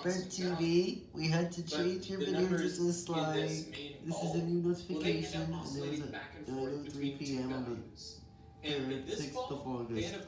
Sprint TV, we had to change your video just to this line. This, this is a new notification, and it was at 9.03 p.m. on the 6th of August.